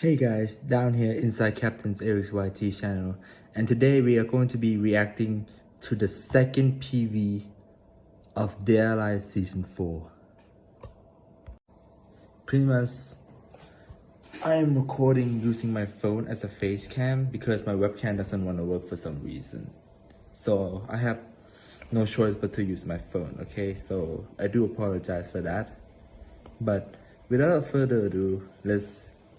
Hey guys, down here inside Captain's Eric's YT channel and today we are going to be reacting to the second PV of Alive Season 4. Pretty much, I am recording using my phone as a face cam because my webcam doesn't want to work for some reason. So I have no choice but to use my phone, okay? So I do apologize for that. But without further ado, let's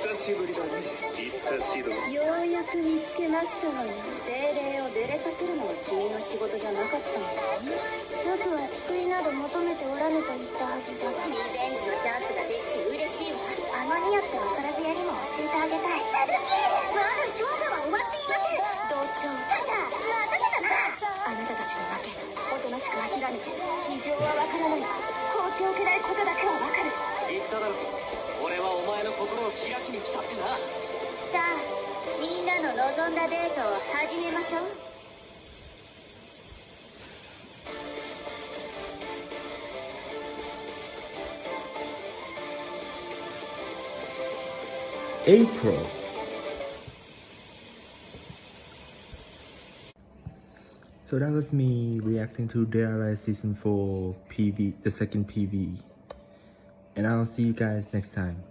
久しぶりだね。いつかシドようやく見つけましたわよ精霊を出れさせるのは君の仕事じゃなかったのか僕は救いなど求めておらぬと言ったはずじゃ。がリベンジのチャンスができて嬉しいわ。あのニヤって分からずやりも教えてあげたいまだ勝負は終わっていません同調ただ待たせたな。あなたたちのわけ。おとなしく諦めて事情はわからない放っておけないことだけはわかるなの望んだデートを始めましょう April. So that was me reacting to Dead Alive Season 4 PV, the second PV. And I'll see you guys next time.